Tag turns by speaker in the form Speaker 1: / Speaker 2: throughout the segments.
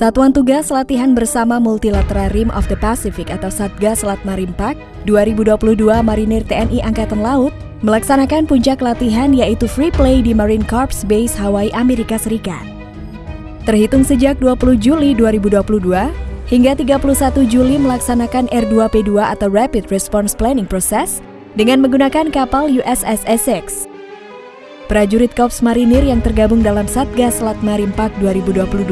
Speaker 1: Satuan Tugas Latihan Bersama Multilateral Rim of the Pacific atau Satgas Selat Marimpak 2022 Marinir TNI Angkatan Laut melaksanakan puncak latihan yaitu free play di Marine Corps Base Hawaii, Amerika Serikat. Terhitung sejak 20 Juli 2022 hingga 31 Juli melaksanakan R2P2 atau Rapid Response Planning Process dengan menggunakan kapal USS Essex. Prajurit Korps Marinir yang tergabung dalam Satgas Selat Marimpak 2022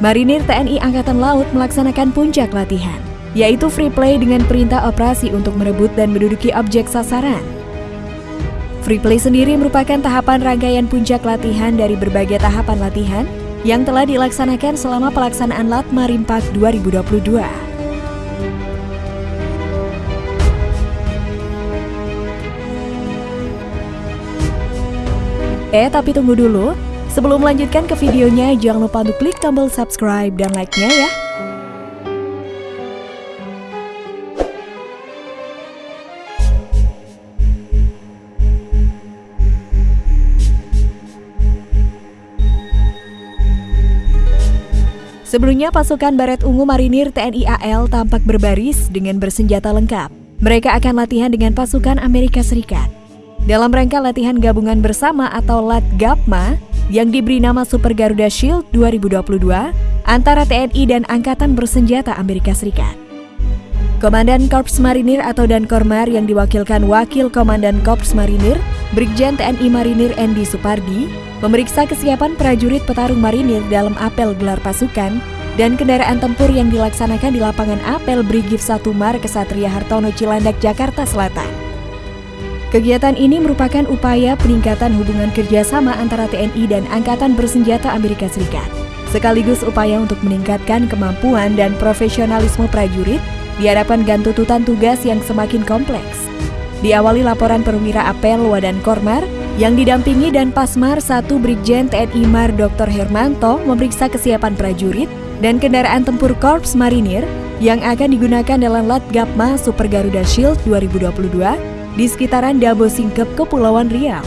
Speaker 1: Marinir TNI Angkatan Laut melaksanakan puncak latihan, yaitu free play dengan perintah operasi untuk merebut dan menduduki objek sasaran. Free play sendiri merupakan tahapan rangkaian puncak latihan dari berbagai tahapan latihan yang telah dilaksanakan selama pelaksanaan Lat Marimpak 2022. Eh, tapi tunggu dulu. Sebelum melanjutkan ke videonya, jangan lupa untuk klik tombol subscribe dan like-nya ya. Sebelumnya, pasukan Baret Ungu Marinir TNI AL tampak berbaris dengan bersenjata lengkap. Mereka akan latihan dengan pasukan Amerika Serikat. Dalam rangka latihan gabungan bersama atau LAT-GAPMA, yang diberi nama Super Garuda Shield 2022 antara TNI dan Angkatan Bersenjata Amerika Serikat. Komandan Korps Marinir atau Dankormar yang diwakilkan Wakil Komandan Korps Marinir, Brigjen TNI Marinir Endi Supardi, memeriksa kesiapan prajurit petarung marinir dalam apel gelar pasukan dan kendaraan tempur yang dilaksanakan di lapangan apel Brigif 1 Mar Kesatria Hartono Cilandak, Jakarta Selatan. Kegiatan ini merupakan upaya peningkatan hubungan kerjasama antara TNI dan Angkatan Bersenjata Amerika Serikat, sekaligus upaya untuk meningkatkan kemampuan dan profesionalisme prajurit di hadapan gantututan tugas yang semakin kompleks. Diawali laporan perwira apel Wadan Kormar yang didampingi dan Pasmar 1 Brigjen TNI Mar Dr. Hermanto memeriksa kesiapan prajurit dan kendaraan tempur Korps Marinir yang akan digunakan dalam Lat Gapma Super Garuda Shield 2022 di sekitaran Dabo Singkep, Kepulauan Riau.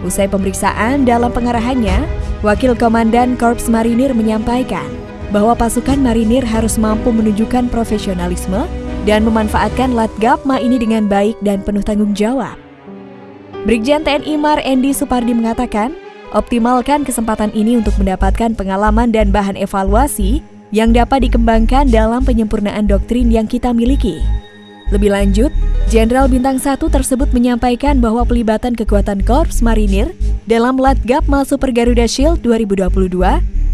Speaker 1: Usai pemeriksaan dalam pengarahannya, Wakil Komandan Korps Marinir menyampaikan bahwa pasukan marinir harus mampu menunjukkan profesionalisme dan memanfaatkan Latgapma ini dengan baik dan penuh tanggung jawab. Brigjen TNI Mar Endi Supardi mengatakan, optimalkan kesempatan ini untuk mendapatkan pengalaman dan bahan evaluasi yang dapat dikembangkan dalam penyempurnaan doktrin yang kita miliki. Lebih lanjut, Jenderal Bintang 1 tersebut menyampaikan bahwa pelibatan kekuatan Korps Marinir dalam Latgapma Super Garuda Shield 2022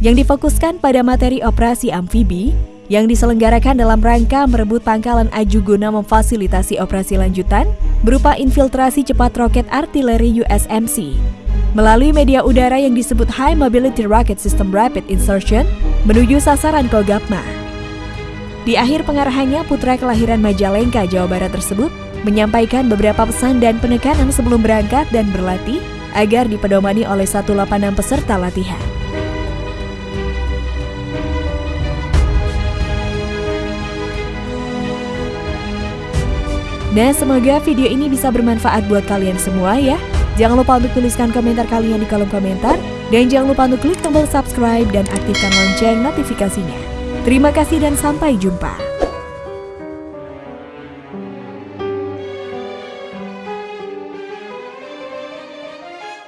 Speaker 1: yang difokuskan pada materi operasi amfibi yang diselenggarakan dalam rangka merebut pangkalan Aju guna memfasilitasi operasi lanjutan berupa infiltrasi cepat roket artileri USMC. Melalui media udara yang disebut High Mobility Rocket System Rapid Insertion menuju sasaran Kogapma. Di akhir pengarahannya, putra kelahiran Majalengka, Jawa Barat tersebut menyampaikan beberapa pesan dan penekanan sebelum berangkat dan berlatih agar dipedomani oleh 186 peserta latihan. Nah, semoga video ini bisa bermanfaat buat kalian semua ya. Jangan lupa untuk tuliskan komentar kalian di kolom komentar. Dan jangan lupa untuk klik tombol subscribe dan aktifkan lonceng notifikasinya. Terima kasih dan sampai jumpa.